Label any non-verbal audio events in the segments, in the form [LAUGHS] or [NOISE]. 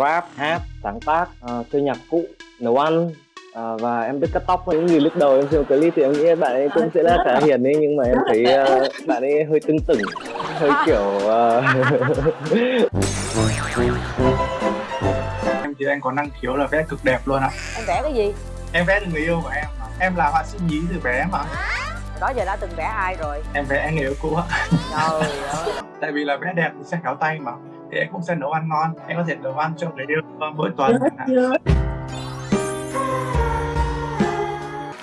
rap hát sáng tác uh, chơi nhạc cụ nấu ăn À, và em biết cắt tóc. Những gì lúc đầu em xem clip thì em nghĩ bạn ấy cũng sẽ là khá hiền ấy nhưng mà em thấy uh, bạn ấy hơi tưng tửng hơi kiểu uh... [LAUGHS] em thì anh có năng khiếu là vẽ cực đẹp luôn ạ. Em vẽ cái gì? Em vẽ được người yêu của em mà. Em là họa sĩ nhí từ bé mà. Đó giờ đã từng vẽ ai rồi? Em vẽ anh người yêu cũ ạ. Trời ơi. [LAUGHS] Tại vì là vẽ đẹp thì sẽ khéo tay mà thì em cũng sẽ nấu ăn ngon. Em có thể nấu ăn cho người yêu mỗi tuần.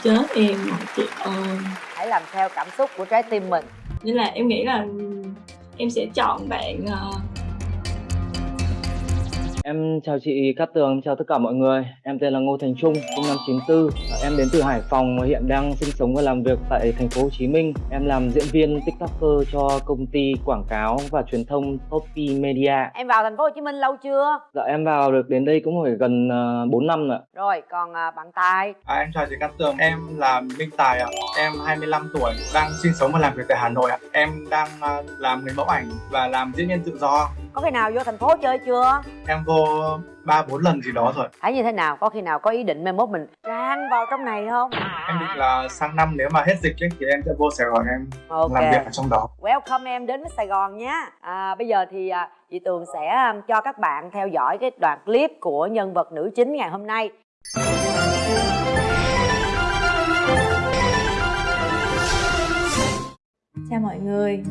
Chết em mà chị ơi. Hãy làm theo cảm xúc của trái tim mình. Nên là em nghĩ là em sẽ chọn bạn uh, Em chào chị Cát Tường, chào tất cả mọi người. Em tên là Ngô Thành Trung, sinh năm 94. Em đến từ Hải Phòng và hiện đang sinh sống và làm việc tại thành phố Hồ Chí Minh. Em làm diễn viên TikToker cho công ty quảng cáo và truyền thông Topi Media. em vào thành phố Hồ Chí Minh lâu chưa Dạ em vào được đến đây cũng phải gần uh, 4 năm rồi. ạ. rồi còn uh, bạn tài À, em chào chị Cát Tường, em là Minh Tài ạ Em 25 tuổi, đang sinh sống và làm việc tại Hà Nội ạ Em đang uh, làm người mẫu ảnh và làm diễn viên tự do có khi nào vô thành phố chơi chưa? Em vô 3-4 lần gì đó rồi. Thấy như thế nào? Có khi nào có ý định mai mốt mình rang vào trong này không? Em định là sang năm nếu mà hết dịch ấy, thì em sẽ vô Sài Gòn em ok. làm việc ở trong đó. Welcome em đến với sài gòn nhé. À, bây giờ thì à, chị tường sẽ um, cho các bạn theo dõi cái đoạn clip của nhân vật nữ chính ngày hôm nay. Chào mọi người.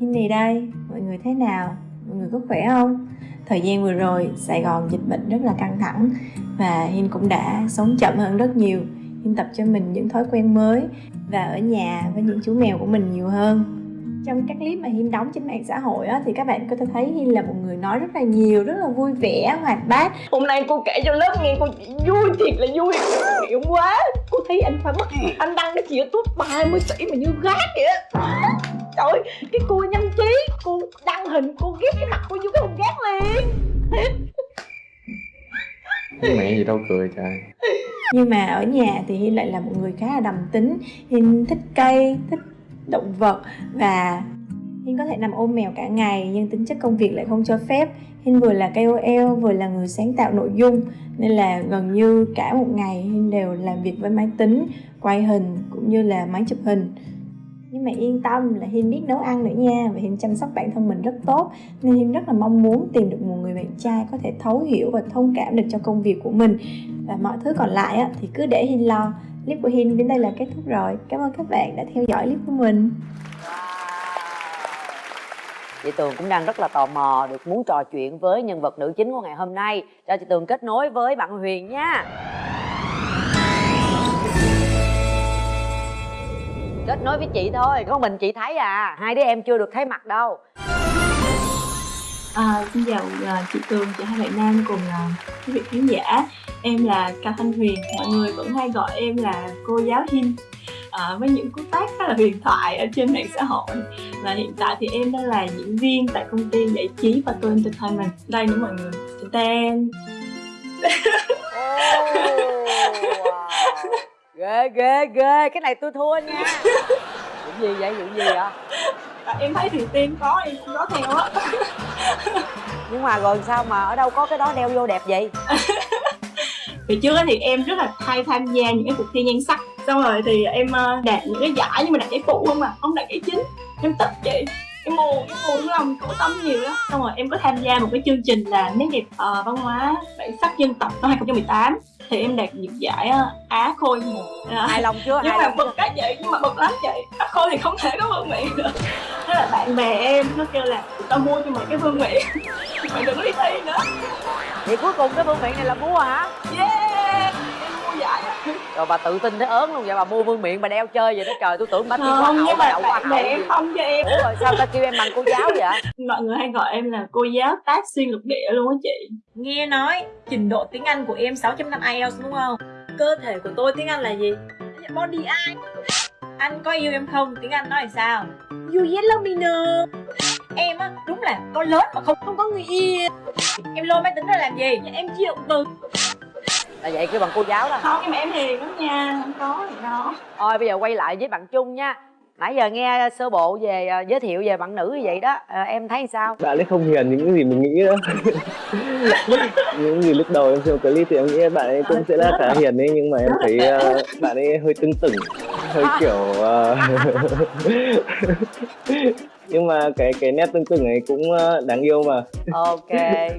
Hinny đây mọi người thế nào mọi người có khỏe không? Thời gian vừa rồi Sài Gòn dịch bệnh rất là căng thẳng và Hin cũng đã sống chậm hơn rất nhiều. Hin tập cho mình những thói quen mới và ở nhà với những chú mèo của mình nhiều hơn. Trong các clip mà Hin đóng trên mạng xã hội á, thì các bạn có thể thấy Hin là một người nói rất là nhiều, rất là vui vẻ, hoạt bát. Hôm nay cô kể cho lớp nghe cô chỉ vui thiệt là vui Hiểu quá. Cô thấy anh phải mất anh đăng cái chuyện tốt 30 tỷ mà như gác vậy á Trời ơi, cái cô nhanh trí Cô đăng hình, cô ghép cái mặt cô vô cái hùng gác liền. Mẹ gì đâu cười trời. nhưng mà ở nhà thì Hiên lại là một người khá là đầm tính. Hiên thích cây, thích động vật và Hiên có thể nằm ôm mèo cả ngày nhưng tính chất công việc lại không cho phép. Hiên vừa là KOL vừa là người sáng tạo nội dung. Nên là gần như cả một ngày Hiên đều làm việc với máy tính, quay hình cũng như là máy chụp hình nhưng mà yên tâm là Hiên biết nấu ăn nữa nha. Và Hiên chăm sóc bản thân mình rất tốt. Nên Hiên rất là mong muốn tìm được một người bạn trai có thể thấu hiểu và thông cảm được cho công việc của mình. Và mọi thứ còn lại á, thì cứ để Hiên lo. Clip của Hiên đến đây là kết thúc rồi. Cảm ơn các bạn đã theo dõi clip của mình. Chị tường cũng đang rất là tò mò được muốn trò chuyện với nhân vật nữ chính của ngày hôm nay. Cho chị tường kết nối với bạn huyền nha. Kết nối với chị thôi có mình chị thấy à. Hai đứa em chưa được thấy mặt đâu. À, xin chào à, chị Tường, chị hai bạn nam cùng quý vị khán giả. Em là Cao Thanh Huyền, mọi người vẫn hay gọi em là cô giáo Hin à, Với những cú tác khá là huyền thoại ở trên mạng xã hội. Và hiện tại thì em đang là diễn viên tại công ty giải trí và tôi entertainment. Đây nữa mọi người, tên. [LAUGHS] Wow. Ghê ghê ghê. Cái này tôi thua nha. Vụ gì vậy? Vụ gì vậy? À, Em thấy thì tiên có, em cũng có theo á. Nhưng mà rồi sao mà ở đâu có cái đó đeo vô đẹp vậy? [LAUGHS] Hồi trước thì em rất là hay tham gia những cái cuộc thi nhan sắc. Xong rồi thì em ờ, đạt những cái giải nhưng mà đạt giải phụ không à, không đạt giải chính. Em tức chị em buồn em buồn lòng khổ tâm nhiều lắm. Xong rồi em có tham gia một cái chương trình là nét đẹp ờ, văn hóa bản sắc dân tộc năm 2018 thì em đạt được giải ờ, á khôi một Ờ, hài lòng chưa? Nhưng mà bực cái vậy nhưng mà bực lắm chị á khôi thì không thể có vương miện được. Thế là bạn bè em nó kêu là tao mua cho mày cái vương miện [LAUGHS] mày đừng có đi thi nữa. Vậy cuối cùng cái vương miện này là mua hả? Yeah rồi bà tự tin thế ớn luôn vậy bà mua vương miện bà đeo chơi vậy đó trời tôi tưởng bà kêu không nhưng mà đậu bạn bè không cho em ủa rồi sao ta kêu em bằng cô giáo vậy mọi người hay gọi em là cô giáo tác xuyên lục địa luôn á chị Nghe nói trình độ tiếng Anh của em 6.5 IELTS đúng không? Cơ thể của tôi tiếng Anh là gì? Body eye Anh có yêu em không? Tiếng Anh nói là sao? You yellow me no Em á, đúng là con lớn mà không không có người yêu Em lôi máy tính ra làm gì? Em chịu từ là vậy kêu bằng cô giáo đó. Không nhưng mà em hiền lắm nha không có thì đó. Thôi bây giờ quay lại với bạn trung nha. Nãy giờ nghe sơ bộ về à, giới thiệu về bạn nữ như vậy đó à, em thấy sao? Bạn ấy không hiền những gì mình nghĩ nữa [LAUGHS] những gì lúc đầu em xem clip thì em nghĩ bạn ấy cũng sẽ là khá hiền ấy nhưng mà em thấy ờ, bạn ấy hơi tưng tửng hơi kiểu ờ, [LAUGHS] nhưng mà cái cái nét tưng tửng ấy cũng ờ, đáng yêu mà. Ok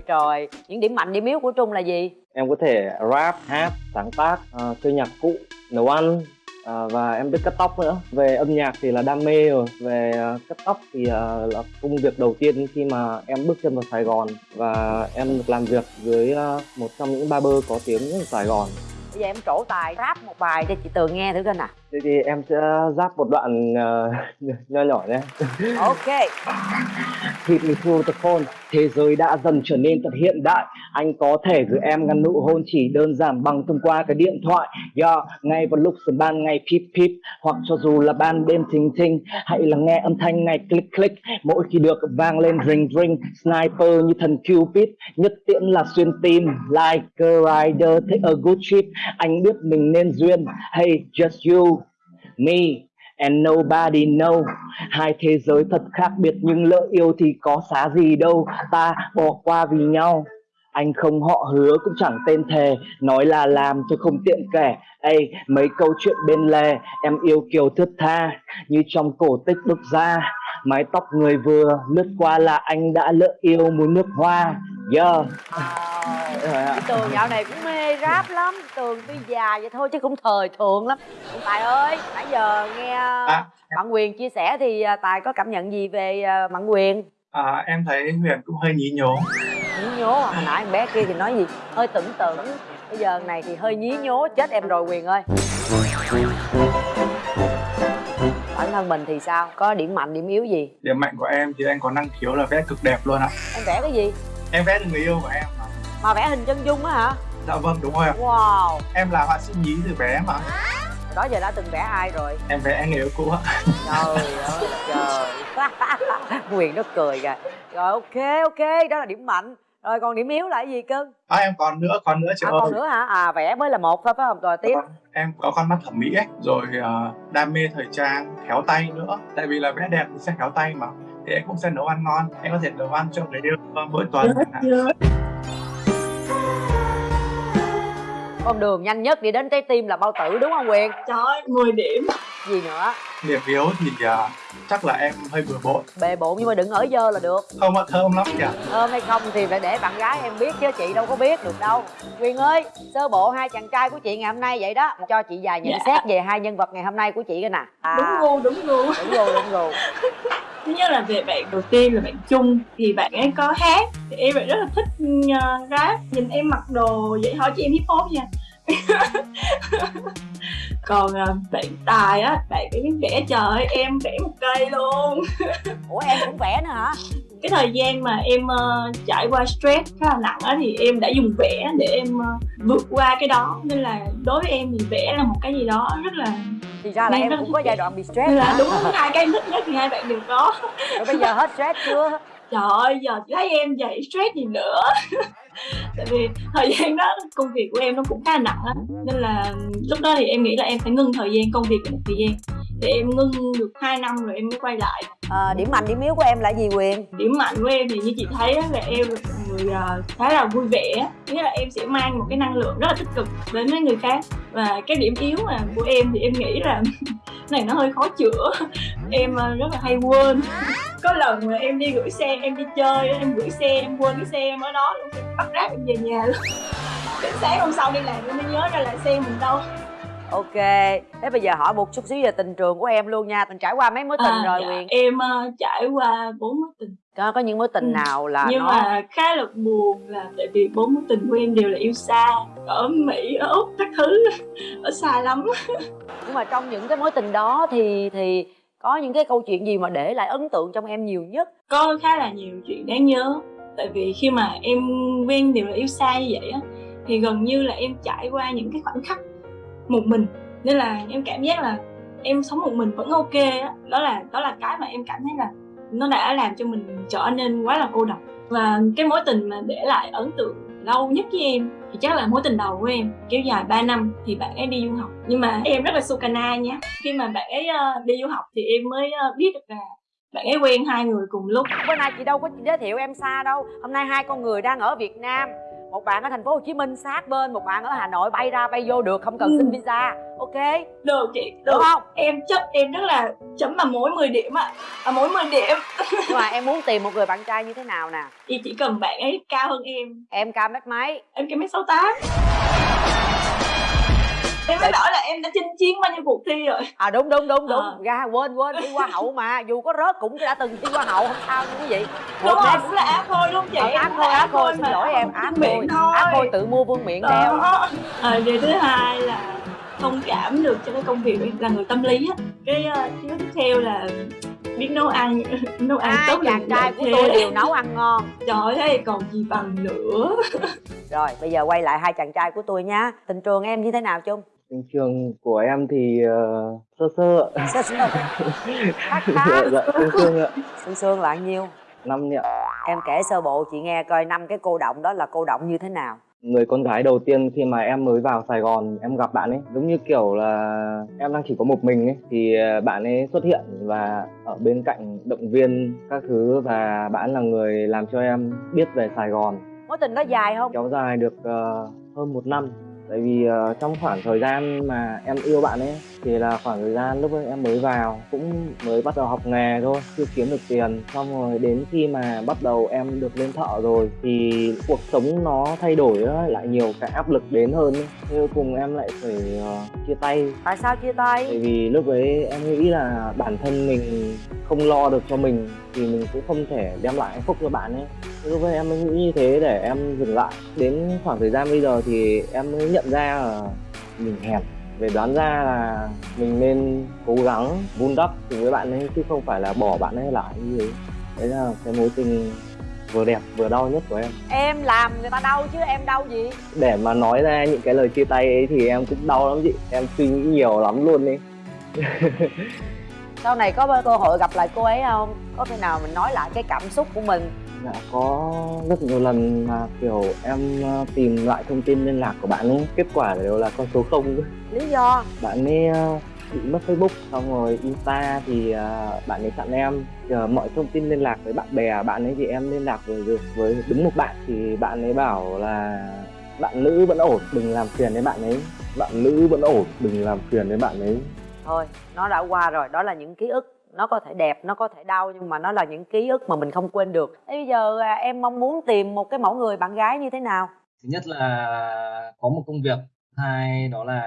rồi. Những điểm mạnh điểm yếu của trung là gì em có thể rap hát sáng tác uh, chơi nhạc cụ nấu ăn ờ, và em biết cắt tóc nữa. Về âm nhạc thì là đam mê rồi. Về uh, cắt tóc thì uh, là công việc đầu tiên khi mà em bước chân vào Sài Gòn và em được làm việc với uh, một trong những barber có tiếng ở Sài Gòn bây giờ em trổ tài rap một bài cho chị tường nghe thử coi nè thế thì em sẽ rap một đoạn ờ, nho nhỏ nhé. Ok. Hit me through the phone. Thế giới đã dần trở nên thật hiện đại. Anh có thể gửi em ngăn nụ hôn chỉ đơn giản bằng thông qua cái điện thoại. Yeah, Ngay vào lúc giờ ban ngày pip pip Hoặc cho dù là ban đêm thình thình Hãy lắng nghe âm thanh ngày click click. Mỗi khi được vang lên ring ring Sniper như thần Cupid Nhất tiễn là xuyên tim. Like a rider take a good trip anh biết mình nên duyên Hey just you, Me, and nobody know. Hai thế giới thật khác biệt nhưng lỡ yêu thì có xá gì đâu. Ta bỏ qua vì nhau. Anh không họ hứa cũng chẳng tên thề Nói là làm tôi không tiện kể Ê, mấy câu chuyện bên lề Em yêu kiều thướt tha Như trong cổ tích đúc ra Mái tóc người vừa lướt qua là anh đã lỡ yêu mùi nước hoa Yeah Wow. Tường dạo này cũng mê rap lắm Tường tuy già vậy thôi chứ cũng thời thượng lắm Tài ơi, nãy giờ nghe À. bạn Quyền chia sẻ thì à, Tài có cảm nhận gì về bạn Quyền? À, em thấy Huyền cũng hơi nhí nhố Nhí nhố. Hồi nãy em bé kia thì nói gì? Hơi tưởng tưởng Bây giờ này thì hơi nhí nhố, chết em rồi Quyền ơi. Bản thân mình thì sao? Có điểm mạnh, điểm yếu gì? điểm mạnh của em thì em có năng khiếu là vẽ cực đẹp luôn ạ. Em vẽ cái gì? em vẽ được người yêu của em mà. Mà vẽ hình chân dung á hả? dạ vâng đúng rồi ạ. Wow. Em là họa sĩ nhí từ bé mà. Đó giờ đã từng vẽ ai rồi? em vẽ người yêu cũ ạ. Trời ơi trời. [LAUGHS] Quyền nó cười kìa. Rồi ok ok. Đó là điểm mạnh rồi còn điểm yếu là cái gì cưng? À, em còn nữa còn nữa chị à, ơi. còn nữa hả? À vẽ mới là một thôi phải không? Rồi tiếp. Em có con mắt thẩm mỹ ấy rồi ờ, đam mê thời trang khéo tay nữa. Tại vì là vẽ đẹp thì sẽ khéo tay mà thì em cũng sẽ nấu ăn ngon. Em có thể nấu ăn cho người yêu ờ, mỗi tuần. Chẳng hạn. Con đường nhanh nhất đi đến trái tim là bao tử đúng không quyền? Trời ơi, 10 điểm. Gì nữa? Điểm yếu thì ờ, chắc là em hơi bừa bộn. Bề bộn nhưng mà đừng ở dơ là được. Không ạ thơm lắm kìa. Thơm hay không thì phải để bạn gái em biết chứ chị đâu có biết được đâu. Quyền ơi sơ bộ hai chàng trai của chị ngày hôm nay vậy đó. Cho chị vài nhận Dạ. xét về hai nhân vật ngày hôm nay của chị coi nè. À, Đúng gu, đúng gu. Đúng rồi đúng rồi [LAUGHS] Thứ nhất là về bạn đầu tiên là bạn Chung Thì bạn ấy có hát. Thì em lại rất là thích uh, rap. Nhìn em mặc đồ vậy hỏi chị em hip hop nha. [LAUGHS] Còn uh, bạn Tài á Bạn ấy vẽ trời ơi, em vẽ một cây luôn. [LAUGHS] Ủa em cũng vẽ nữa hả? Cái thời gian mà em ờ, trải qua stress khá là nặng á thì em đã dùng vẽ để em ờ, vượt qua cái đó. Nên là đối với em thì vẽ là một cái gì đó rất là thì ra là Em cũng có giai đoạn bị stress là hả? đúng hai cái em thích nhất thì hai bạn đều có. Rồi bây giờ hết stress chưa trời ơi, giờ chị thấy em vậy stress gì nữa. [LAUGHS] Tại vì thời gian đó công việc của em nó cũng khá là nặng lắm nên là lúc đó thì em nghĩ là em phải ngưng thời gian, công việc một thời gian. Thì em ngưng được 2 năm rồi em mới quay lại à, điểm mạnh điểm yếu của em là gì quyền? Điểm mạnh của em thì như chị thấy là em là người à, khá là vui vẻ nghĩa là em sẽ mang một cái năng lượng rất là tích cực đến với người khác. Và cái điểm yếu mà của em thì em nghĩ là [LAUGHS] này nó hơi khó chữa. Em à, rất là hay quên. [LAUGHS] Có lần mà em đi gửi xe em đi chơi em gửi xe em quên cái xe em ở đó luôn bắt ráp em về nhà luôn. [LAUGHS] Đến sáng hôm sau đi làm em mới nhớ ra là xe mình đâu ok. Thế bây giờ hỏi một chút xíu về tình trường của em luôn nha. Tình trải qua mấy mối tình rồi dạ, quyền? em à, trải qua bốn mối tình. Có, có những mối tình Ừ. nào là nhưng nó mà khá là buồn là tại vì bốn mối tình của em đều là yêu xa ở mỹ ở úc các thứ ở xa lắm. Nhưng mà trong những cái mối tình đó thì thì có những cái câu chuyện gì mà để lại ấn tượng trong em nhiều nhất? Có khá là nhiều chuyện đáng nhớ. Tại vì khi mà em quen đều là yêu xa như vậy á thì gần như là em trải qua những cái khoảnh khắc một mình. Nên là em cảm giác là em sống một mình vẫn ok đó, đó là đó là cái mà em cảm thấy là nó đã làm cho mình trở nên quá là cô độc. Và cái mối tình mà để lại ấn tượng lâu nhất với em thì chắc là mối tình đầu của em kéo dài 3 năm thì bạn ấy đi du học. Nhưng mà em rất là sukana nha. Khi mà bạn ấy uh, đi du học thì em mới uh, biết được là bạn ấy quen hai người cùng lúc. Bữa nay chị đâu có giới thiệu em xa đâu. Hôm nay hai con người đang ở việt nam một bạn ở thành phố Hồ Chí Minh sát bên một bạn ở Hà Nội bay ra bay vô được không cần Ừ. xin visa. Ok? Được chị được được không? em chấp em rất là chấm vào mỗi 10 điểm ạ. À. mỗi 10 điểm. Nhưng mà em muốn tìm một người bạn trai như thế nào nè? Thì chỉ cần bạn ấy cao hơn em. Em cao mét mấy? Em cái mét sáu tám em mới bảo là em đã chinh chiến bao nhiêu cuộc thi rồi. À đúng đúng đúng đúng. Ờ. ra quên quên thi hoa hậu mà. Dù có rớt cũng đã từng thi hoa hậu không sao nha quý vị đúng rồi cũng là áp thôi đúng không chị? Ờ, thôi là áp thôi xin lỗi em miệng thôi. áp thôi tự mua vương miệng đeo à, điều thứ hai là thông cảm được cho cái công việc là người tâm lý á. Cái uh, thứ tiếp theo là biết nấu ăn [LAUGHS] nấu ăn hai tốt chàng trai của tôi đều nấu ăn ngon. Trời ơi còn gì bằng nữa. Rồi bây giờ quay lại hai chàng trai của tôi nhá tình trường em như thế nào chung Tình trường của em thì ờ, sơ sơ ạ. sơ sơ [LAUGHS] khá dạ, khá. Dạ, sương sương ạ. sương sương là nhiêu? Năm nhỉ em kể sơ bộ chị nghe coi năm cái cô động đó là cô động như thế nào. Người con gái đầu tiên khi mà em mới vào Sài Gòn em gặp bạn ấy giống như kiểu là em đang chỉ có một mình ấy thì ờ, bạn ấy xuất hiện và ở bên cạnh động viên các thứ và bạn là người làm cho em biết về Sài Gòn. Mối tình đó dài không? Kéo dài được ờ, hơn một năm tại vì ờ, trong khoảng thời gian mà em yêu bạn ấy thì là khoảng thời gian lúc ấy em mới vào cũng mới bắt đầu học nghề thôi chưa kiếm được tiền. Xong rồi đến khi mà bắt đầu em được lên thợ rồi thì cuộc sống nó thay đổi á, lại nhiều cái áp lực đến hơn ấy. Thế cuối cùng em lại phải ờ, chia tay. Tại sao chia tại tay vì lúc ấy em nghĩ là bản thân mình không lo được cho mình thì mình cũng không thể đem lại hạnh phúc cho bạn ấy. Thế lúc ấy em mới nghĩ như thế để em dừng lại. Đến khoảng thời gian bây giờ thì em mới nhận ra là mình hẹp về đoán ra là mình nên cố gắng vun đắp cùng với bạn ấy chứ không phải là bỏ bạn ấy lại như thế. Đấy là cái mối tình vừa đẹp vừa đau nhất của em. Em làm người ta đau chứ em đau gì? Để mà nói ra những cái lời chia tay ấy thì em cũng đau lắm chị. Em suy nghĩ nhiều lắm luôn đi [LAUGHS] sau này có cơ hội gặp lại cô ấy không? Có khi nào mình nói lại cái cảm xúc của mình Dạ có rất nhiều lần mà kiểu em ờ, tìm lại thông tin liên lạc của bạn ấy. Kết quả đều là con số không. Lý do? Bạn ấy ờ, bị mất Facebook xong rồi Insta thì ờ, bạn ấy chặn em. Giờ mọi thông tin liên lạc với bạn bè bạn ấy thì em liên lạc với được với đúng một bạn. Thì bạn ấy bảo là bạn nữ vẫn ổn đừng làm phiền đến bạn ấy. Bạn nữ vẫn ổn đừng làm phiền đến bạn ấy. Thôi nó đã qua rồi. Đó là những ký ức nó có thể đẹp nó có thể đau nhưng mà nó là những ký ức mà mình không quên được. Thế bây giờ à, em mong muốn tìm một cái mẫu người bạn gái như thế nào? Thứ nhất là có một công việc hai đó là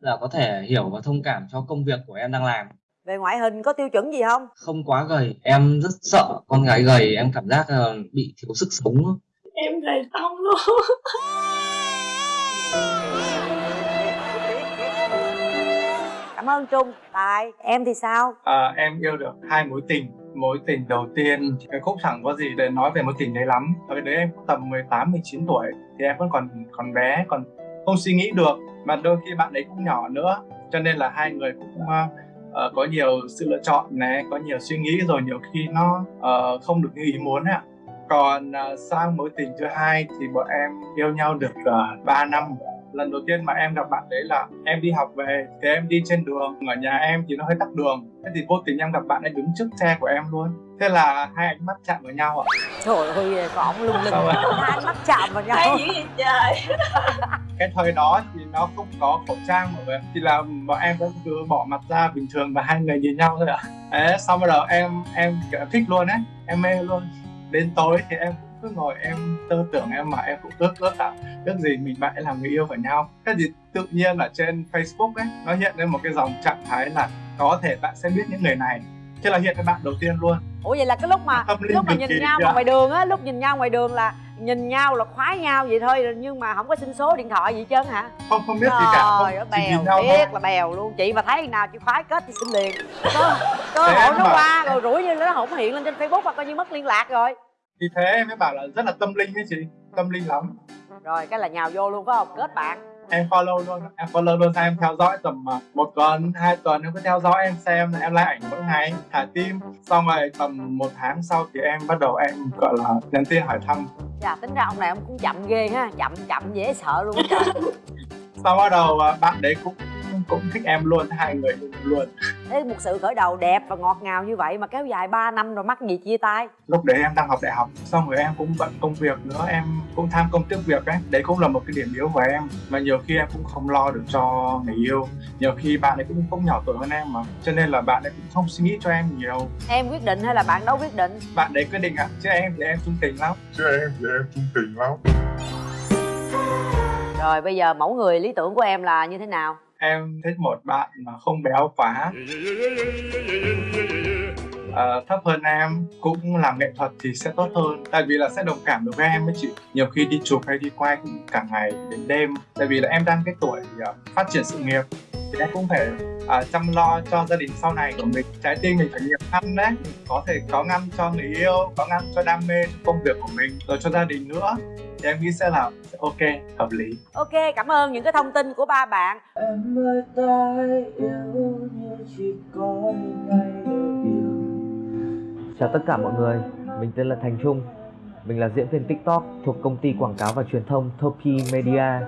là có thể hiểu và thông cảm cho công việc của em đang làm. Về ngoại hình có tiêu chuẩn gì không? Không quá gầy em rất sợ con gái gầy em cảm giác là bị thiếu sức sống. Em gầy xong luôn [LAUGHS] cảm ơn trung. Tài em thì sao? À, em yêu được hai mối tình. Mối tình đầu tiên cái khúc chẳng có gì để nói về mối tình đấy lắm. Ở đấy em tầm 18 19 tuổi thì em vẫn còn còn bé còn không suy nghĩ được. Mà đôi khi bạn ấy cũng nhỏ nữa cho nên là hai người cũng uh, có nhiều sự lựa chọn này có nhiều suy nghĩ rồi nhiều khi nó uh, không được như ý muốn ạ. Còn uh, sang mối tình thứ hai thì bọn em yêu nhau được uh, 3 năm lần đầu tiên mà em gặp bạn đấy là em đi học về thì em đi trên đường ở nhà em thì nó hơi tắc đường. Thế thì vô tình em gặp bạn ấy đứng trước xe của em luôn. Thế là hai ánh mắt chạm vào nhau ạ. Trời ơi có ổng lung linh Sao vậy? hai ánh mắt chạm vào nhau. Hay dữ vậy trời? [LAUGHS] Cái thời đó thì nó không có khẩu trang mọi người thì là bọn em vẫn cứ bỏ mặt ra bình thường và hai người nhìn nhau thôi ạ. Đấy xong bắt đầu em em kiểu thích luôn ấy. Em mê luôn. Đến tối thì em cứ ngồi em tư tưởng em mà em cũng ước ước tạo ước gì mình bạn làm người yêu của nhau. Cái gì tự nhiên ở trên Facebook ấy nó hiện lên một cái dòng trạng thái là có thể bạn sẽ biết những người này. Thế là hiện cái bạn đầu tiên luôn. Ủa vậy là cái lúc mà lúc mà nhìn nhau mà ngoài đường á lúc nhìn nhau ngoài đường là nhìn nhau là khoái nhau vậy thôi nhưng mà không có xin số điện thoại gì hết trơn hả? Không không biết gì cả. Không trời bèo nhau thôi. biết là bèo luôn. Chị mà thấy nào chị khoái kết thì xin liền. Cơ, cơ hội nó bảo- qua rồi rủi như nó không hiện lên trên facebook hoặc coi như mất liên lạc rồi thì thế em mới bảo là rất là tâm linh ấy chị tâm linh lắm. Rồi cái là nhào vô luôn phải không? Kết bạn. Em follow luôn em follow luôn sao em theo dõi tầm à, một tuần hai tuần em cứ theo dõi em xem là em like ảnh mỗi ngày thả tim. Xong rồi tầm một tháng sau thì em bắt đầu em gọi là nhắn tin hỏi thăm. Chà tính ra ông này ông cũng chậm ghê ha chậm chậm dễ sợ luôn [LAUGHS] sau bắt đầu à, bạn đấy cũng cũng thích em luôn hai người luôn. Thế một sự khởi đầu đẹp và ngọt ngào như vậy mà kéo dài 3 năm rồi mắc gì chia tay? Lúc đấy em đang học đại học xong rồi em cũng bận công việc nữa em cũng tham công tiếc việc ấy. Đấy cũng là một cái điểm yếu của em mà nhiều khi em cũng không lo được cho người yêu. Nhiều khi bạn ấy cũng không nhỏ tuổi hơn em mà cho nên là bạn ấy cũng không suy nghĩ cho em nhiều. Em quyết định hay là bạn đâu quyết định? Bạn đấy quyết định ạ chứ em thì em trung tình lắm. Chứ em thì em trung tình lắm. Rồi bây giờ mẫu người lý tưởng của em là như thế nào em thích một bạn mà không béo quá. Ờ, thấp hơn em cũng làm nghệ thuật thì sẽ tốt hơn tại vì là sẽ đồng cảm được với em ấy chị. Nhiều khi đi chụp hay đi quay cũng cả ngày đến đêm tại vì là em đang cái tuổi uh, phát triển sự nghiệp. Thì em cũng phải uh, chăm lo cho gia đình sau này của mình. Trái tim mình phải nhiều ngăn đấy có thể có ngăn cho người yêu có ngăn cho đam mê cho công việc của mình rồi cho gia đình nữa thì em nghĩ sẽ là ok hợp lý. Ok cảm ơn những cái thông tin của ba bạn. Em ơi ta yêu như chỉ có ngày Chào tất cả mọi người, mình tên là Thành Trung. Mình là diễn viên TikTok thuộc công ty quảng cáo và truyền thông Topi Media.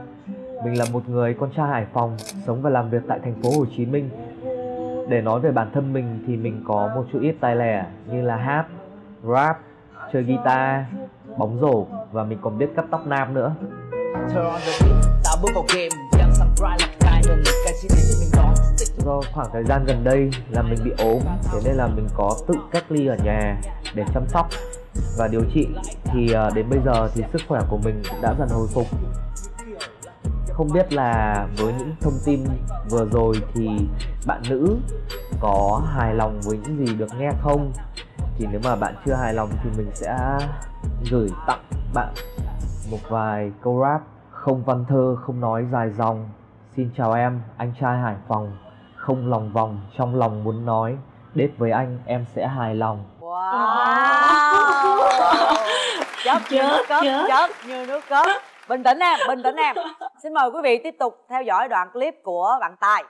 Mình là một người con trai Hải Phòng, sống và làm việc tại thành phố Hồ Chí Minh. Để nói về bản thân mình thì mình có một chút ít tài lẻ như là hát, rap, chơi guitar, bóng rổ và mình còn biết cắt tóc nam nữa. Do khoảng thời gian gần đây là mình bị ốm Thế nên là mình có tự cách ly ở nhà để chăm sóc và điều trị. Thì ờ, đến bây giờ thì sức khỏe của mình cũng đã dần hồi phục. Không biết là với những thông tin vừa rồi thì bạn nữ có hài lòng với những gì được nghe không Thì nếu mà bạn chưa hài lòng thì mình sẽ gửi tặng bạn một vài câu rap Không văn thơ, không nói dài dòng. Xin chào em, anh trai Hải Phòng. Không lòng vòng, trong lòng muốn nói. Đết với anh em sẽ hài lòng. Wow. Chớp như nước Chớp, cớp chớp. chớp như nước cớp bình tĩnh em bình tĩnh em. Xin mời quý vị tiếp tục theo dõi đoạn clip của bạn tài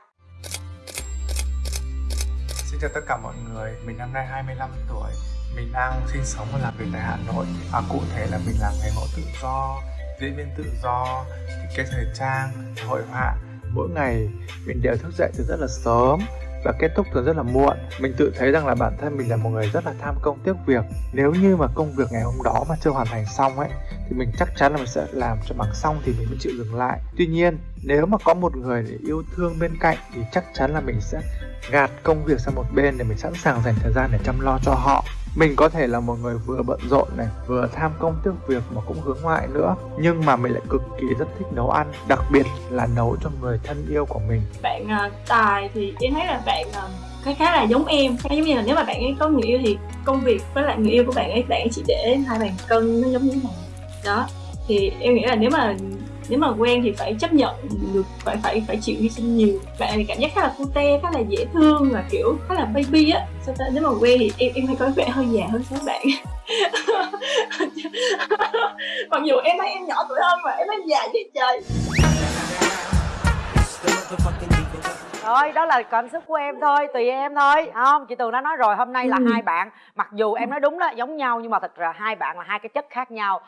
Xin chào tất cả mọi người, mình năm nay 25 tuổi. Mình đang sinh sống và làm việc tại Hà Nội. À, Cụ thể là mình làm nghề mẫu tự do, diễn viên tự do, thiết kế thời trang, hội họa. Mỗi ngày mình đều thức dậy từ rất là sớm và kết thúc thường rất là muộn. Mình tự thấy rằng là bản thân mình là một người rất là tham công tiếc việc. Nếu như mà công việc ngày hôm đó mà chưa hoàn thành xong ấy, Thì mình chắc chắn là mình sẽ làm cho bằng xong thì mình mới chịu dừng lại. Tuy nhiên, nếu mà có một người để yêu thương bên cạnh thì chắc chắn là mình sẽ gạt công việc sang một bên để mình sẵn sàng dành thời gian để chăm lo cho họ mình có thể là một người vừa bận rộn này, vừa tham công tiếc việc mà cũng hướng ngoại nữa. Nhưng mà mình lại cực kỳ rất thích nấu ăn, đặc biệt là nấu cho người thân yêu của mình. Bạn à, tài thì em thấy là bạn à, khá khá là giống em. Khá giống như là nếu mà bạn ấy có người yêu thì công việc với lại người yêu của bạn ấy bạn ấy chỉ để hai bàn cân nó giống như thế này. Đó, thì em nghĩ là nếu mà nếu mà quen thì phải chấp nhận được phải phải phải chịu hy sinh nhiều. Bạn này cảm giác khá là cute khá là dễ thương và kiểu khá là baby á. Sao ta? Nếu mà quen thì em em hay có vẻ hơi già hơn các bạn. [LAUGHS] Mặc dù em thấy em nhỏ tuổi hơn mà em thấy già chứ trời. Thôi đó là cảm xúc của em thôi tùy em thôi. Không chị tường đã nói rồi hôm nay là hai bạn. Mặc dù em nói đúng đó giống nhau nhưng mà thật ra hai bạn là hai cái chất khác nhau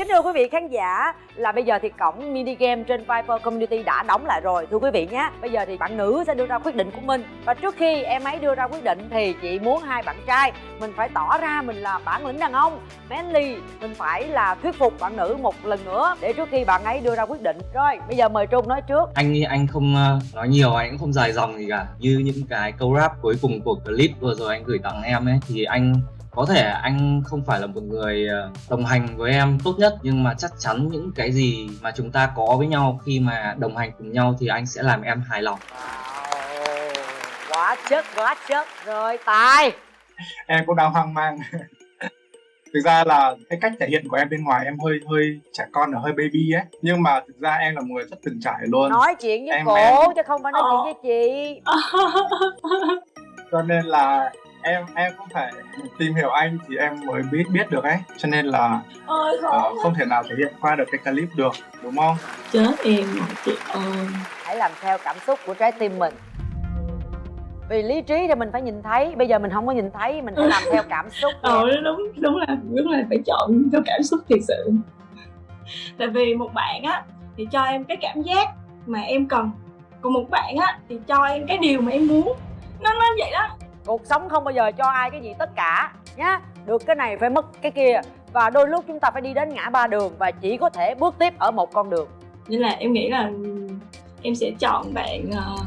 Kính thưa quý vị khán giả, là bây giờ thì cổng mini game trên viper Community đã đóng lại rồi. Thưa quý vị nhé, Bây giờ thì bạn nữ sẽ đưa ra quyết định của mình. Và trước khi em ấy đưa ra quyết định thì chị muốn hai bạn trai, Mình phải tỏ ra mình là bản lĩnh đàn ông. Manly, Mình phải là thuyết phục bạn nữ một lần nữa Để trước khi bạn ấy đưa ra quyết định. Rồi, bây giờ mời Trung nói trước. Anh anh không ờ, nói nhiều, anh cũng không dài dòng gì cả. Như những cái câu rap cuối cùng của clip vừa rồi anh gửi tặng em ấy, thì anh có thể anh không phải là một người ờ, đồng hành với em tốt nhất nhưng mà chắc chắn những cái gì mà chúng ta có với nhau khi mà đồng hành cùng nhau thì anh sẽ làm em hài lòng. Wow, quá chất quá chất rồi tài. [LAUGHS] Em cũng đang hoang mang. [LAUGHS] Thực ra là cái cách thể hiện của em bên ngoài em hơi hơi trẻ con là hơi baby ấy. Nhưng mà thực ra em là một người rất từng trải luôn. Nói chuyện với Em- cổ em- chứ không phải nói chuyện với chị. Cho nên là em em cũng phải tìm hiểu anh thì em mới biết biết được ấy. Cho nên là ôi ờ, không thể nào thể hiện qua được cái clip được đúng không? Chết em chị ơi. Hãy làm theo cảm xúc của trái tim mình. Vì lý trí thì mình phải nhìn thấy bây giờ mình không có nhìn thấy mình phải làm theo cảm xúc [LAUGHS] ờ đúng đúng là đúng là phải chọn theo cảm xúc thiệt sự. Tại vì một bạn á thì cho em cái cảm giác mà em cần. Còn một bạn á thì cho em cái điều mà em muốn. Nó nó vậy đó cuộc sống không bao giờ cho ai cái gì tất cả nhá. Được cái này phải mất cái kia. Và đôi lúc chúng ta phải đi đến ngã ba đường và chỉ có thể bước tiếp ở một con đường. Nên là em nghĩ là em sẽ chọn bạn uh,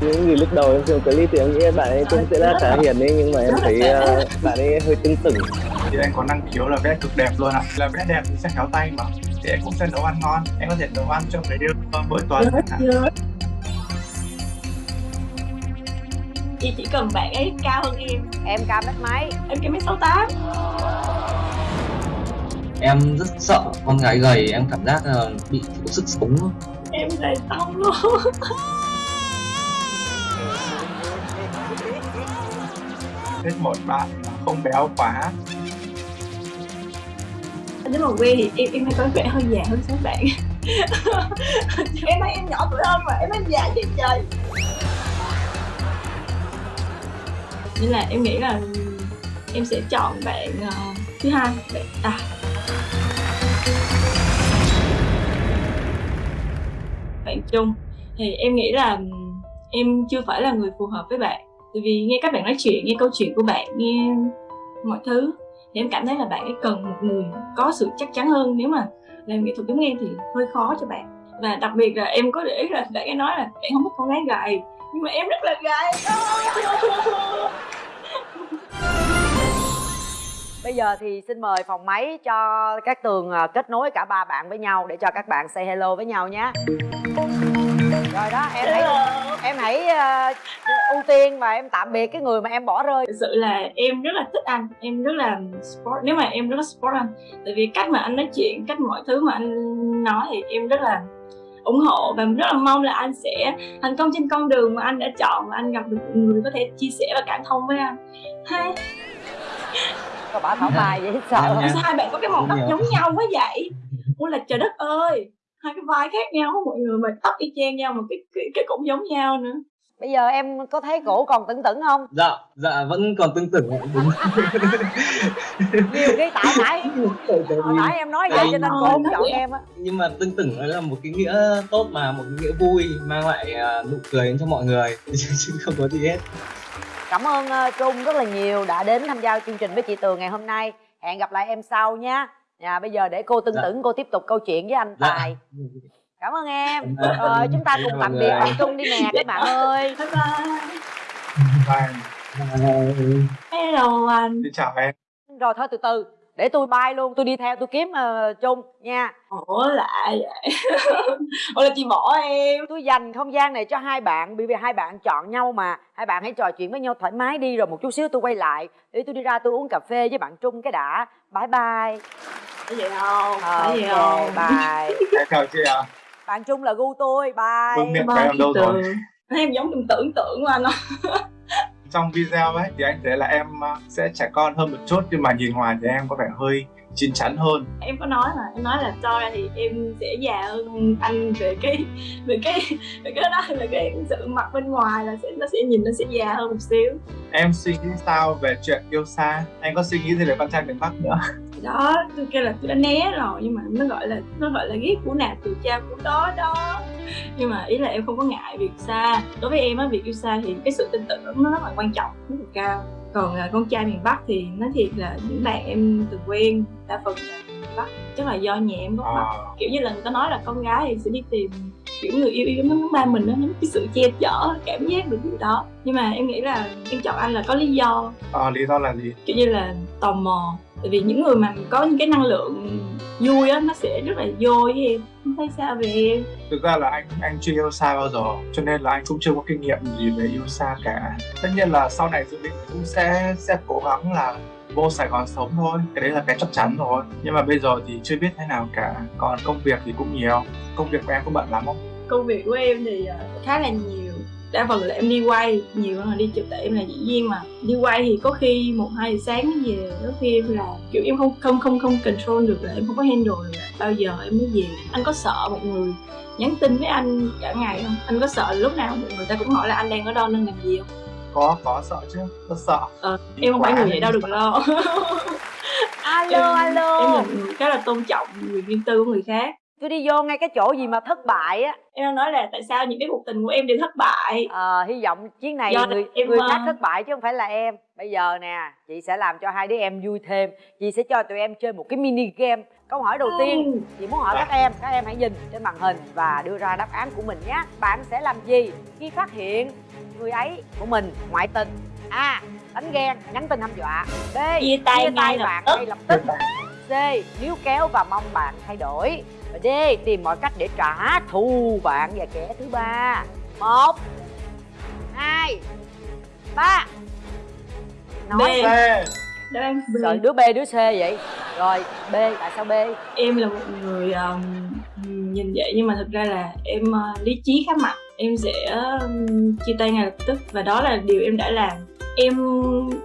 những gì lúc đầu em xem clip thì em nghĩ bạn ấy cũng sẽ là khá hiền ấy nhưng mà em thấy uh, bạn ấy hơi tưng tửng thì anh có năng khiếu là vẽ cực đẹp luôn ạ. Là vẽ đẹp thì sẽ khéo tay mà. Thì em cũng sẽ nấu ăn ngon. Em có thể nấu ăn cho người yêu mỗi tuần chị chỉ cần bạn ấy cao hơn em. Em cao mét mấy? Em cao mét sáu tám. Em rất sợ con gái gầy em cảm giác là bị thiếu sức sống. Em gầy tông luôn. Thích một bạn không béo quá. Nếu mà quen thì em em hay có vẻ hơi già hơn số bạn. [LAUGHS] Em thấy em nhỏ tuổi hơn mà em thấy già chứ trời nên là em nghĩ là em sẽ chọn bạn uh, thứ hai bạn à bạn chung thì em nghĩ là em chưa phải là người phù hợp với bạn. Tại vì nghe các bạn nói chuyện nghe câu chuyện của bạn nghe mọi thứ thì em cảm thấy là bạn ấy cần một người có sự chắc chắn hơn. Nếu mà làm nghệ thuật giống em thì hơi khó cho bạn. Và đặc biệt là em có để ý là bạn ấy nói là bạn không thích con gái gầy nhưng mà em rất là gầy Bây giờ thì xin mời phòng máy cho các tường à, kết nối cả ba bạn với nhau để cho các bạn say hello với nhau nhé. Rồi đó, em hãy em hãy uh, ưu tiên và em tạm biệt cái người mà em bỏ rơi. Thực sự là em rất là thích anh, em rất là sport. Nếu mà em rất là sport anh, tại vì cách mà anh nói chuyện, cách mọi thứ mà anh nói thì em rất là ủng hộ và rất là mong là anh sẽ thành công trên con đường mà anh đã chọn và anh gặp được một người có thể chia sẻ và cảm thông với anh. Hai Sao bả thảo bài vậy sợ. Sao hai bạn có cái màu tóc giống nhau quá vậy? Ủa là trời đất ơi Hai cái vai khác nhau mọi người mà tóc y chang nhau mà cái, cái, cái cũng giống nhau nữa Bây giờ em có thấy cổ còn tưng tửng không? Dạ, dạ vẫn còn tưng tửng đúng. Nhiều cái tại nãy Hồi nãy em nói vậy cho nên cô không chọn em á Nhưng mà tưng tửng là một cái nghĩa tốt mà, một cái nghĩa vui Mang lại uh, nụ cười đến cho mọi người [LAUGHS] Chứ không có gì hết Cảm ơn uh, Trung rất là nhiều đã đến tham gia chương trình với chị Tường ngày hôm nay Hẹn gặp lại em sau nha Nhà bây giờ để cô tưng dạ. tửng cô tiếp tục câu chuyện với anh dạ. Tài [LAUGHS] Cảm ơn em. Rồi ờ, chúng ta cùng tạm biệt bạn Trung đi nè các bạn ơi. Bye bye. Hello anh. Xin chào em. Rồi thôi từ từ. Để tôi bay luôn tôi đi theo tôi kiếm uh, chung nha. Ủa lại vậy? [LAUGHS] Ủa là chị bỏ em. Tôi dành không gian này cho hai bạn bởi vì hai bạn chọn nhau mà. Hai bạn hãy trò chuyện với nhau thoải mái đi rồi một chút xíu tôi quay lại. Để tôi đi ra tôi uống cà phê với bạn trung cái đã. Bye bye. Cái gì không? Ờ, okay, gì không? bye. Chào chị ạ bạn trung là gu tôi bye. Vương miệng em đâu rồi? Em giống tưởng tưởng tượng của anh [LAUGHS] trong video ấy thì anh thấy là em à, sẽ trẻ con hơn một chút nhưng mà nhìn ngoài thì em có vẻ hơi chín chắn hơn. Em có nói mà em nói là cho ra thì em sẽ già hơn anh về cái về cái về cái đó là cái sự mặt bên ngoài là sẽ nó sẽ nhìn nó sẽ già hơn một xíu. Em suy nghĩ sao về chuyện yêu xa? Anh có suy nghĩ gì về con trai miền bắc nữa đó tôi kêu là tôi đã né rồi nhưng mà nó gọi là nó gọi là ghét của nào từ cha của đó đó. Nhưng mà ý là em không có ngại việc xa. Đối với em á việc yêu xa thì cái sự tin tưởng nó rất là quan trọng rất là cao. Còn uh, con trai miền bắc thì nói thiệt là những bạn em từng quen đa phần là miền bắc. Chắc là do nhà em gốc bắc à. kiểu như là người ta nói là con gái thì sẽ đi tìm kiểu người yêu yêu nó ba mình nó cái sự che chở cảm giác được gì đó. Nhưng mà em nghĩ là em chọn anh là có lý do. À, lý do là gì? Kiểu như là tò mò tại vì những người mà có những cái năng lượng vui á nó sẽ rất là vô với em. Không thấy sao về em. Thực ra là anh anh chưa yêu xa bao giờ cho nên là anh cũng chưa có kinh nghiệm gì về yêu xa cả. Tất nhiên là sau này dự định cũng sẽ sẽ cố gắng là vô Sài Gòn sống thôi. Cái đấy là cái chắc chắn rồi. Nhưng mà bây giờ thì chưa biết thế nào cả. Còn công việc thì cũng nhiều. Công việc của em có bận lắm không? Công việc của em thì ờ, khá là nhiều đa phần là em đi quay nhiều hơn là đi chụp tại em là diễn viên mà. Đi quay thì có khi một hai giờ sáng mới về có khi em là kiểu em không không không không control được là em không có handle được là bao giờ em mới về. Anh có sợ một người nhắn tin với anh cả ngày không? Anh có sợ lúc nào người ta cũng hỏi là anh đang ở đâu đang làm gì không? Có có sợ chứ rất sợ. Ờ, em không phải người vậy đâu đừng lo. Alo em, alo. em là người khá là tôn trọng quyền riêng tư của người khác tôi đi vô ngay cái chỗ gì mà thất bại á. Em đang nói là tại sao những cái cuộc tình của em đều thất bại? Ờ hy vọng chuyến này Do người em, người khác thất bại chứ không phải là em. Bây giờ nè chị sẽ làm cho hai đứa em vui thêm. Chị sẽ cho tụi em chơi một cái mini game. Câu hỏi đầu tiên chị muốn hỏi các em các em hãy nhìn trên màn hình và đưa ra đáp án của mình nhé. Bạn sẽ làm gì khi phát hiện người ấy của mình ngoại tình? A đánh ghen nhắn tin hăm dọa. B chia tay chia tay ngay bạn ngay lập tức. C níu kéo và mong bạn thay đổi và d tìm mọi cách để trả thù bạn và kẻ thứ ba. Một hai ba. Nói. B. Đáp án B. rồi đứa b đứa c vậy. Rồi b tại sao b? Em là một người um, nhìn vậy nhưng mà thực ra là em uh, lý trí khá mạnh. Em sẽ um, chia tay ngay lập tức và đó là điều em đã làm. Em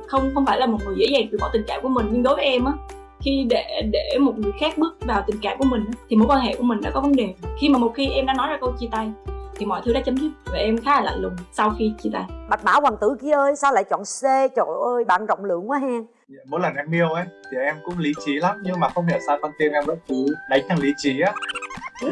không không phải là một người dễ dàng từ bỏ tình cảm của mình nhưng đối với em á khi để để một người khác bước vào tình cảm của mình thì mối quan hệ của mình đã có vấn đề. Khi mà một khi em đã nói ra câu chia tay thì mọi thứ đã chấm dứt và em khá là lạnh lùng sau khi chia tay. Bạch mã hoàng tử kia ơi sao lại chọn c? Trời ơi bạn rộng lượng quá hen. Mỗi lần em yêu ấy thì em cũng lý trí lắm nhưng mà không hiểu sao con tim em vẫn cứ đánh thằng lý trí á. [LAUGHS]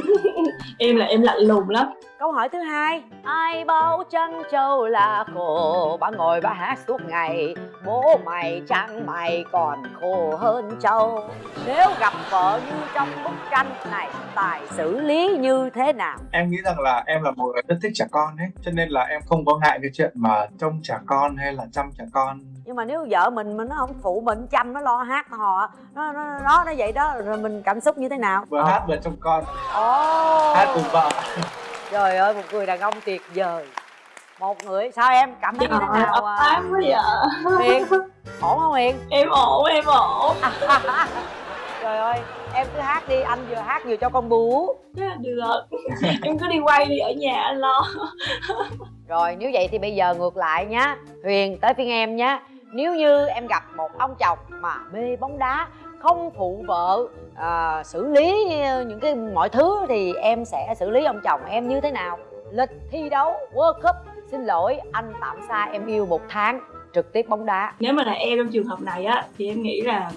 Em là em lạnh lùng lắm câu hỏi thứ hai. Ai bảo chân châu là khổ? Bà ngồi bà hát suốt ngày. Bố mày chẳng mày còn khổ hơn châu nếu gặp vợ như trong bức tranh này tài xử lý như thế nào? Em nghĩ rằng là em là một người rất thích trẻ con ấy cho nên là em không có ngại cái chuyện mà trông trẻ con hay là chăm trẻ con. Nhưng mà nếu vợ mình mà nó không phụ mình chăm nó lo hát hò nó nó nó nó vậy đó rồi mình cảm xúc như thế nào? Vừa hát vừa trông con. Ồ. Hát cùng vợ trời ơi một người đàn ông tuyệt vời. Một người sao em cảm thấy như thế nào ấp à? áp quá vậy. Huyền ổn không Huyền em ổn em ổn. [LAUGHS] Trời ơi em cứ hát đi anh vừa hát vừa cho con bú. Được. Em cứ đi quay đi ở nhà anh lo. Rồi nếu vậy thì bây giờ ngược lại nhá. Huyền tới phiên em nhá. Nếu như em gặp một ông chồng mà mê bóng đá không phụ vợ à, xử lý những cái mọi thứ thì em sẽ xử lý ông chồng em như thế nào? Lịch thi đấu World Cup xin lỗi anh tạm xa em yêu một tháng. Trực tiếp bóng đá. Nếu mà là em trong trường hợp này á thì em nghĩ là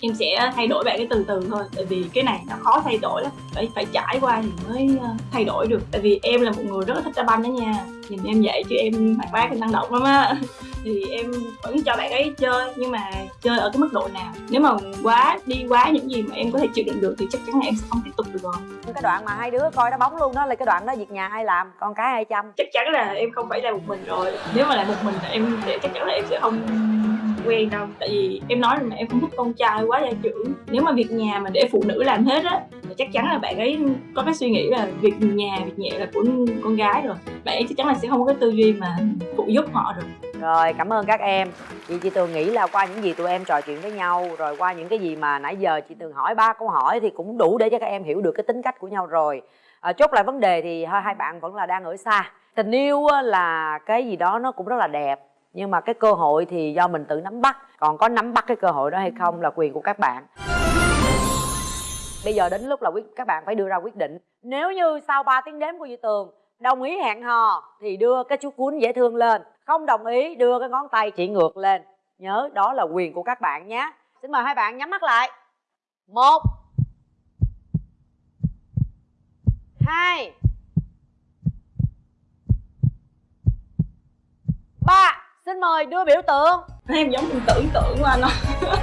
em sẽ thay đổi bạn cái từ từ thôi. Tại vì cái này nó khó thay đổi lắm. Phải phải trải qua thì mới ờ, thay đổi được. Tại vì em là một người rất là thích đá banh đó nha. Nhìn em vậy chứ em hoạt bát em năng động lắm á thì em vẫn cho bạn ấy chơi nhưng mà chơi ở cái mức độ nào? Nếu mà quá đi quá những gì mà em có thể chịu đựng được thì chắc chắn là em sẽ không tiếp tục được rồi. Cái đoạn mà hai đứa coi đá bóng luôn đó là cái đoạn đó việc nhà ai làm con cái ai chăm? Chắc chắn là em không phải là một mình rồi. Nếu mà là một mình là em để chắc chắn là em sẽ không quen đâu. Tại vì em nói rồi mà em không thích con trai quá gia trưởng nếu mà việc nhà mà để phụ nữ làm hết á thì chắc chắn là bạn ấy có cái suy nghĩ là việc nhà việc nhẹ là của con gái rồi. Bạn ấy chắc chắn là sẽ không có cái tư duy mà phụ giúp họ rồi. Rồi cảm ơn các em. Chị chị Tường nghĩ là qua những gì tụi em trò chuyện với nhau Rồi qua những cái gì mà nãy giờ chị Tường hỏi ba câu hỏi Thì cũng đủ để cho các em hiểu được cái tính cách của nhau rồi. À, Chốt lại vấn đề thì hai bạn vẫn là đang ở xa. Tình yêu là cái gì đó nó cũng rất là đẹp. Nhưng mà cái cơ hội thì do mình tự nắm bắt. Còn có nắm bắt cái cơ hội đó hay không là quyền của các bạn. Bây giờ đến lúc là quyết, các bạn phải đưa ra quyết định. Nếu như sau 3 tiếng đếm của Duy Tường Đồng ý hẹn hò thì đưa cái chú cuốn dễ thương lên. Không đồng ý, đưa cái ngón tay chỉ ngược lên. Nhớ, đó là quyền của các bạn nhé. Xin mời hai bạn nhắm mắt lại. Một, Hai, Ba. Xin mời đưa biểu tượng. Em giống mình tưởng tượng của anh không [LAUGHS]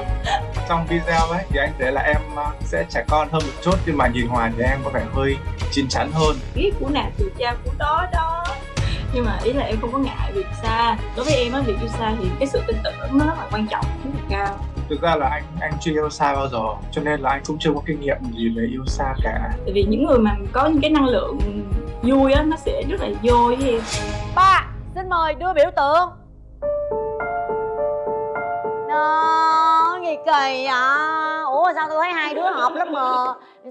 trong video ấy thì anh thấy là em ờ, sẽ trẻ con hơn một chút nhưng mà nhìn ngoài thì em có vẻ hơi chín chắn hơn. Biết của nào từ cha của đó đó. Nhưng mà ý là em không có ngại việc xa. Đối với em á việc yêu xa thì cái sự tin tưởng nó rất là quan trọng rất là cao. Thực ra là anh anh chưa yêu xa bao giờ cho nên là anh cũng chưa có kinh nghiệm gì về yêu xa cả. Tại vì những người mà có những cái năng lượng vui á nó sẽ rất là vô với em. Ba Xin mời đưa biểu tượng Gì kỳ vậy Ủa sao tôi thấy hai đứa hợp lắm mà?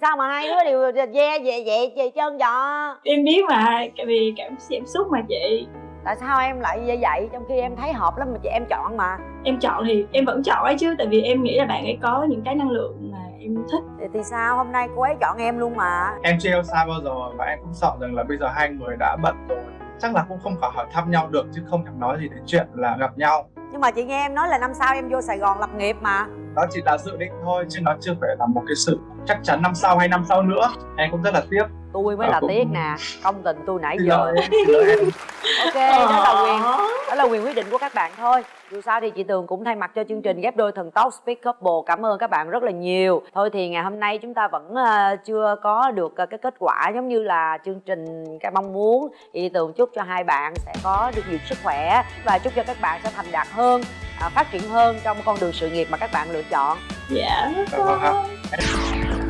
Sao mà hai đứa đều ve về vậy về chân vậy? Em biết mà tại vì cảm cảm xúc mà chị. Tại sao em lại như vậy trong khi em thấy hợp lắm mà chị em chọn mà? Em chọn thì em vẫn chọn ấy chứ tại vì em nghĩ là bạn ấy có những cái năng lượng mà em thích. Thì, thì sao? Hôm nay cô ấy chọn em luôn mà. Em chưa yêu xa bao giờ và em cũng sợ rằng là bây giờ hai người đã bận rồi. Chắc là cũng không khỏi hỏi thăm nhau được chứ không thèm nói gì đến chuyện là gặp nhau nhưng mà chị nghe em nói là năm sau em vô sài gòn lập nghiệp mà. Đó chỉ là dự định thôi, chứ nó chưa phải là một cái sự chắc chắn năm sau hay năm sau nữa. Em cũng rất là tiếc tôi mới Ờ, là cũng- tiếc nè công tình tôi nãy giờ. [LAUGHS] Ok đó là quyền đó là quyền quyết định của các bạn thôi. Dù sao thì chị tường cũng thay mặt cho chương trình ghép đôi thần tốc speak couple cảm ơn các bạn rất là nhiều. Thôi thì ngày hôm nay chúng ta vẫn ờ, chưa có được ờ, cái kết quả giống như là chương trình cái mong muốn. Thì chị tường chúc cho hai bạn sẽ có được nhiều sức khỏe và chúc cho các bạn sẽ thành đạt hơn phát triển hơn trong con đường sự nghiệp mà các bạn lựa chọn. Dạ ạ.